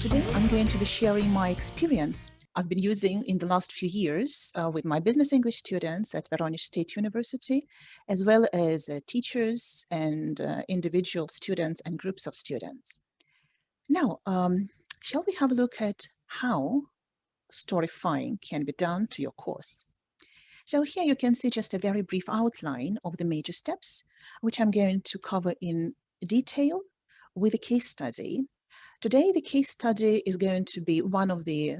Today, I'm going to be sharing my experience I've been using in the last few years uh, with my business English students at Voronezh State University, as well as uh, teachers and uh, individual students and groups of students. Now, um, shall we have a look at how storifying can be done to your course? So here you can see just a very brief outline of the major steps, which I'm going to cover in detail with a case study Today, the case study is going to be one of the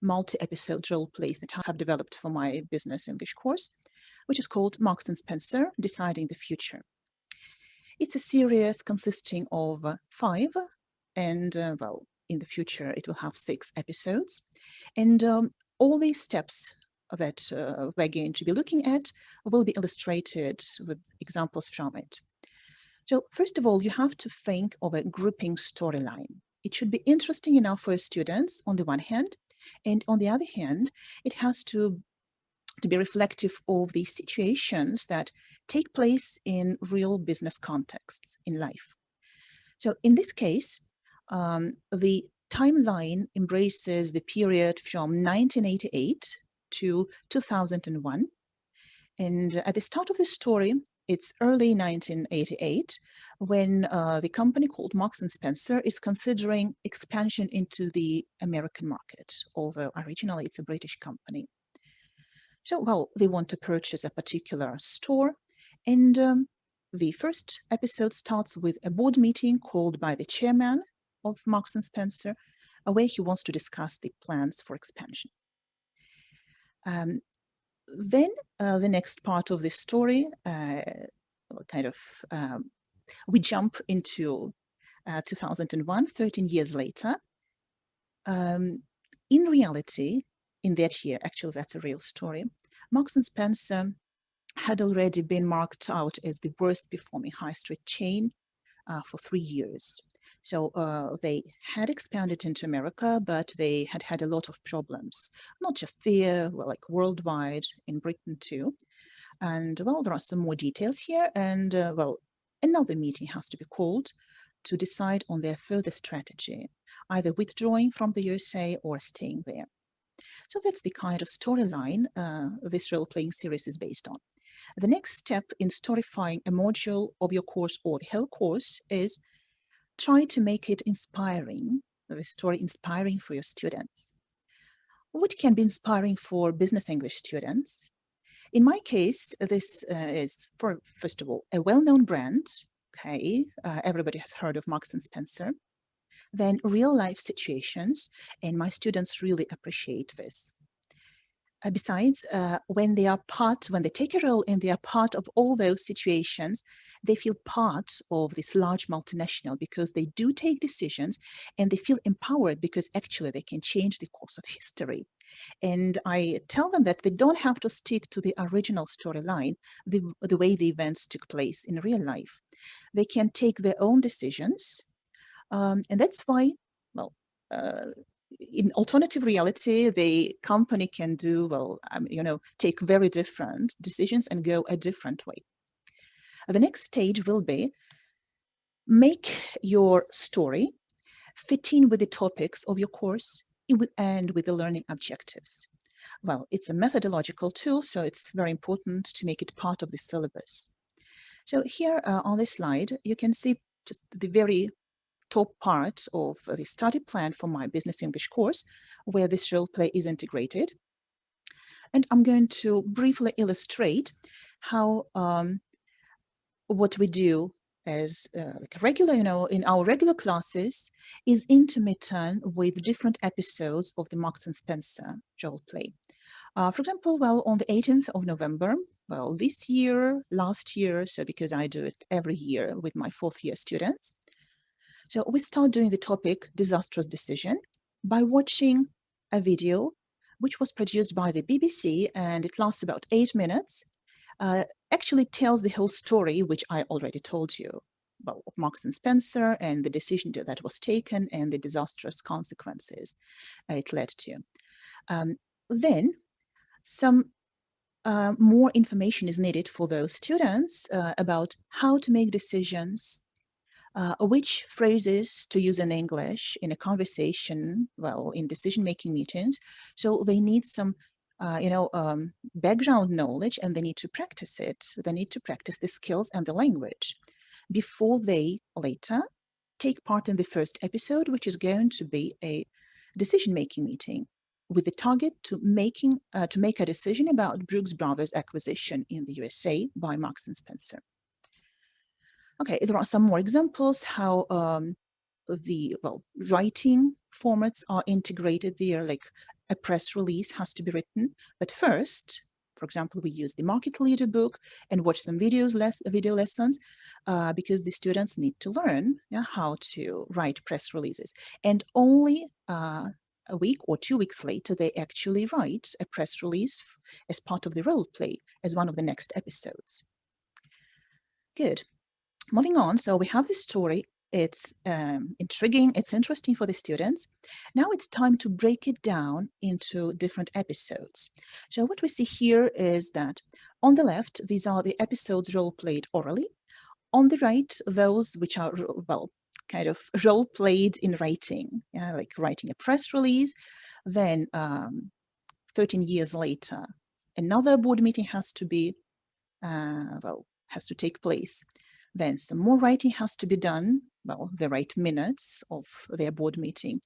multi-episode role plays that I have developed for my business English course, which is called Marks and Spencer, Deciding the Future. It's a series consisting of five, and uh, well, in the future, it will have six episodes. And um, all these steps that uh, we're going to be looking at will be illustrated with examples from it. So first of all, you have to think of a grouping storyline it should be interesting enough for students on the one hand, and on the other hand, it has to to be reflective of the situations that take place in real business contexts in life. So in this case, um, the timeline embraces the period from 1988 to 2001. And at the start of the story, it's early 1988 when uh, the company called Marks and Spencer is considering expansion into the American market, although originally it's a British company. So, well, they want to purchase a particular store. And um, the first episode starts with a board meeting called by the chairman of Marks and Spencer, where he wants to discuss the plans for expansion. Um, then uh, the next part of the story, uh, kind of, um, we jump into uh, 2001, 13 years later. Um, in reality, in that year, actually that's a real story, Marks and Spencer had already been marked out as the worst performing high street chain uh, for three years. So uh, they had expanded into America, but they had had a lot of problems, not just there, well, like worldwide, in Britain too. And well, there are some more details here. And uh, well, another meeting has to be called to decide on their further strategy, either withdrawing from the USA or staying there. So that's the kind of storyline uh, this role-playing series is based on. The next step in storifying a module of your course or the whole course is try to make it inspiring, the story inspiring for your students. What can be inspiring for business English students? In my case, this uh, is, for first of all, a well-known brand. Okay, uh, everybody has heard of Marks and Spencer. Then real life situations, and my students really appreciate this. Uh, besides, uh, when they are part, when they take a role and they are part of all those situations, they feel part of this large multinational because they do take decisions and they feel empowered because actually they can change the course of history. And I tell them that they don't have to stick to the original storyline, the, the way the events took place in real life. They can take their own decisions. Um, and that's why, well, uh, in alternative reality, the company can do, well, um, you know, take very different decisions and go a different way. The next stage will be make your story fit in with the topics of your course and with the learning objectives. Well, it's a methodological tool, so it's very important to make it part of the syllabus. So here uh, on this slide, you can see just the very top part of the study plan for my business English course, where this role play is integrated. And I'm going to briefly illustrate how um, what we do as uh, like regular, you know, in our regular classes is intermittent with different episodes of the Marks and Spencer role play. Uh, for example, well, on the 18th of November, well, this year, last year, so because I do it every year with my fourth year students, so we start doing the topic disastrous decision by watching a video which was produced by the BBC and it lasts about eight minutes. Uh, actually tells the whole story, which I already told you of Marks and Spencer and the decision that was taken and the disastrous consequences it led to. Um, then some uh, more information is needed for those students uh, about how to make decisions, uh, which phrases to use in English in a conversation, well, in decision-making meetings. So they need some, uh, you know, um, background knowledge and they need to practice it. They need to practice the skills and the language before they later take part in the first episode, which is going to be a decision-making meeting with the target to making uh, to make a decision about Brooks Brothers acquisition in the USA by Marks and Spencer. Okay, there are some more examples how um, the well writing formats are integrated there, like a press release has to be written. But first, for example, we use the market leader book and watch some videos, less video lessons, uh, because the students need to learn yeah, how to write press releases. And only uh, a week or two weeks later, they actually write a press release as part of the role play as one of the next episodes. Good moving on, so we have this story. It's um, intriguing, it's interesting for the students. Now it's time to break it down into different episodes. So what we see here is that on the left, these are the episodes role played orally. On the right, those which are, well, kind of role played in writing, yeah, like writing a press release. Then um, 13 years later, another board meeting has to be, uh, well, has to take place. Then some more writing has to be done, well, they write minutes of their board meeting.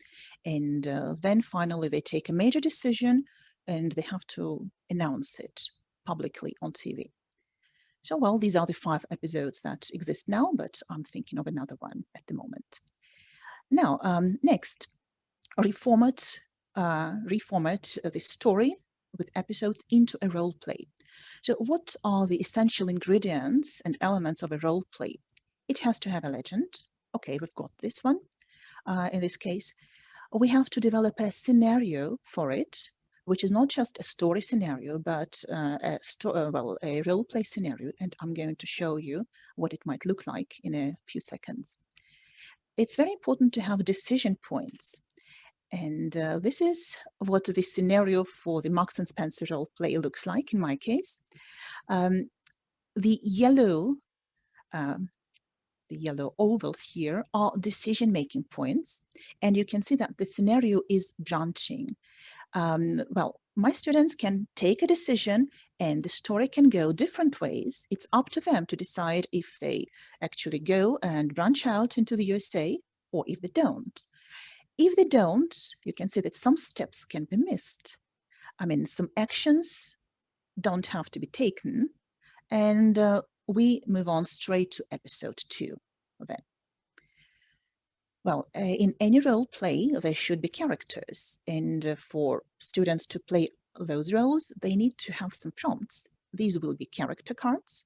And uh, then finally they take a major decision and they have to announce it publicly on TV. So, well, these are the five episodes that exist now, but I'm thinking of another one at the moment. Now, um, next, reformat, uh, reformat the story with episodes into a role play. So what are the essential ingredients and elements of a role play? It has to have a legend. Okay, we've got this one. Uh, in this case, we have to develop a scenario for it, which is not just a story scenario, but uh, a, uh, well, a role play scenario. And I'm going to show you what it might look like in a few seconds. It's very important to have decision points. And uh, this is what the scenario for the Marks and Spencer role play looks like in my case. Um, the yellow, um, the yellow ovals here are decision-making points. And you can see that the scenario is branching. Um, well, my students can take a decision and the story can go different ways. It's up to them to decide if they actually go and branch out into the USA or if they don't. If they don't, you can see that some steps can be missed. I mean, some actions don't have to be taken. And uh, we move on straight to episode two then. Well, uh, in any role play, there should be characters. And uh, for students to play those roles, they need to have some prompts. These will be character cards.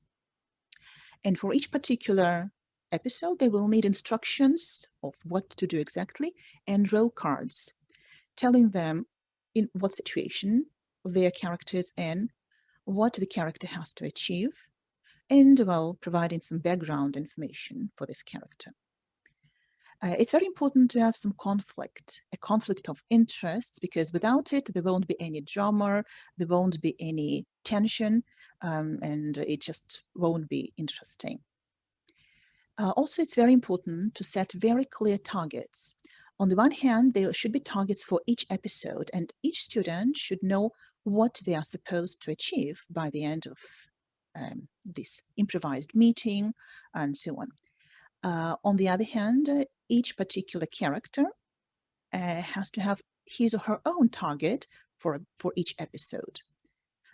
And for each particular episode, they will need instructions of what to do exactly and role cards telling them in what situation their character is in, what the character has to achieve, and well, providing some background information for this character. Uh, it's very important to have some conflict, a conflict of interests, because without it, there won't be any drama, there won't be any tension, um, and it just won't be interesting. Uh, also, it's very important to set very clear targets. On the one hand, there should be targets for each episode, and each student should know what they are supposed to achieve by the end of um, this improvised meeting and so on. Uh, on the other hand, uh, each particular character uh, has to have his or her own target for, for each episode.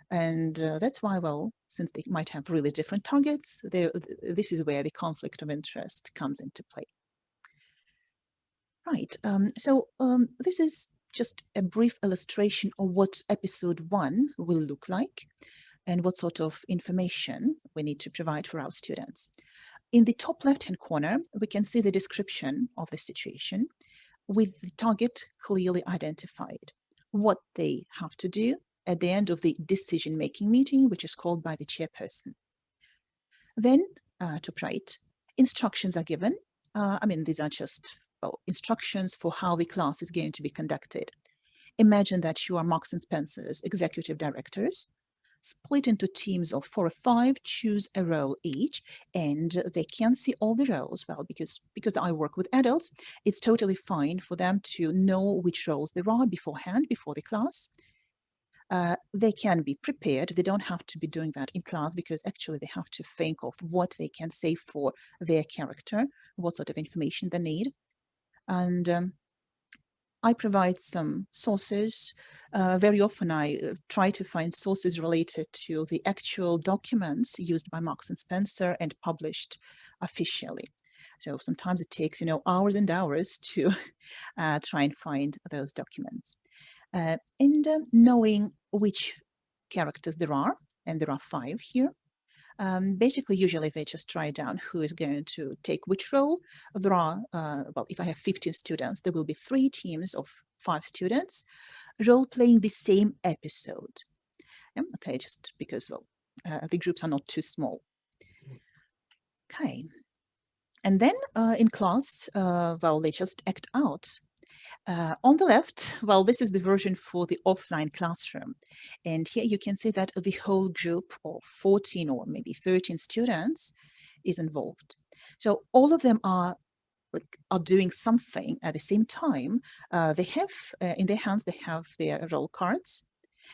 And uh, that's why, well, since they might have really different targets, this is where the conflict of interest comes into play. Right, um, so um, this is just a brief illustration of what episode one will look like and what sort of information we need to provide for our students. In the top left-hand corner, we can see the description of the situation with the target clearly identified, what they have to do, at the end of the decision-making meeting, which is called by the chairperson. Then, uh, top right, instructions are given. Uh, I mean, these are just well, instructions for how the class is going to be conducted. Imagine that you are Marks and Spencer's executive directors. split into teams of four or five, choose a role each, and they can see all the roles. Well, because, because I work with adults, it's totally fine for them to know which roles there are beforehand, before the class. Uh, they can be prepared. They don't have to be doing that in class because actually they have to think of what they can say for their character, what sort of information they need. And um, I provide some sources. Uh, very often I uh, try to find sources related to the actual documents used by Marks and Spencer and published officially. So sometimes it takes, you know, hours and hours to uh, try and find those documents. Uh, and uh, knowing which characters there are, and there are five here, um, basically, usually they just try down who is going to take which role. There are, uh, well, if I have 15 students, there will be three teams of five students role-playing the same episode. Yeah, okay, just because, well, uh, the groups are not too small. Okay. And then uh, in class, uh, well, they just act out uh, on the left, well, this is the version for the offline classroom. And here you can see that the whole group of 14 or maybe 13 students is involved. So all of them are like are doing something at the same time. Uh, they have uh, in their hands, they have their role cards.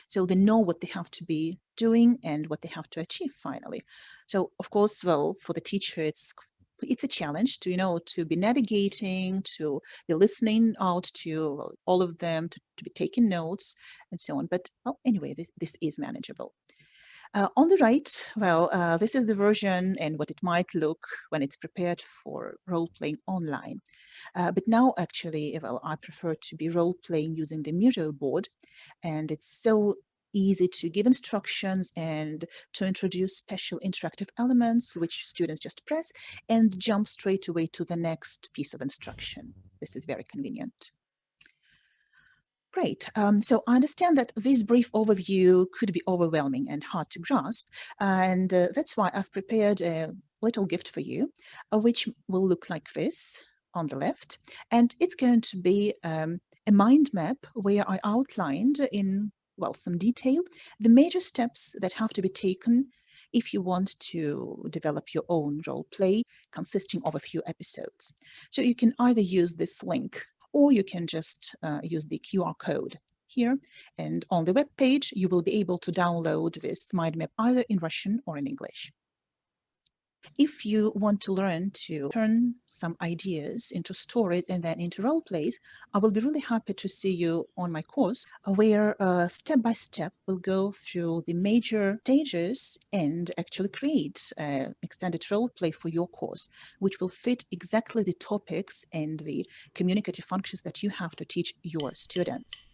So they know what they have to be doing and what they have to achieve finally. So of course, well, for the teacher, it's it's a challenge to, you know, to be navigating, to be listening out to all of them, to, to be taking notes and so on. But well, anyway, this, this is manageable. Uh, on the right, well, uh, this is the version and what it might look when it's prepared for role-playing online. Uh, but now, actually, well, I prefer to be role-playing using the Miro board, and it's so easy to give instructions and to introduce special interactive elements, which students just press and jump straight away to the next piece of instruction. This is very convenient. Great. Um, so I understand that this brief overview could be overwhelming and hard to grasp, and uh, that's why I've prepared a little gift for you, uh, which will look like this on the left, and it's going to be um, a mind map where I outlined in well, some detail, the major steps that have to be taken if you want to develop your own role play consisting of a few episodes. So you can either use this link or you can just uh, use the QR code here. And on the web page, you will be able to download this mind map either in Russian or in English. If you want to learn to turn some ideas into stories and then into role plays, I will be really happy to see you on my course where uh, step by step we'll go through the major stages and actually create an extended role play for your course, which will fit exactly the topics and the communicative functions that you have to teach your students.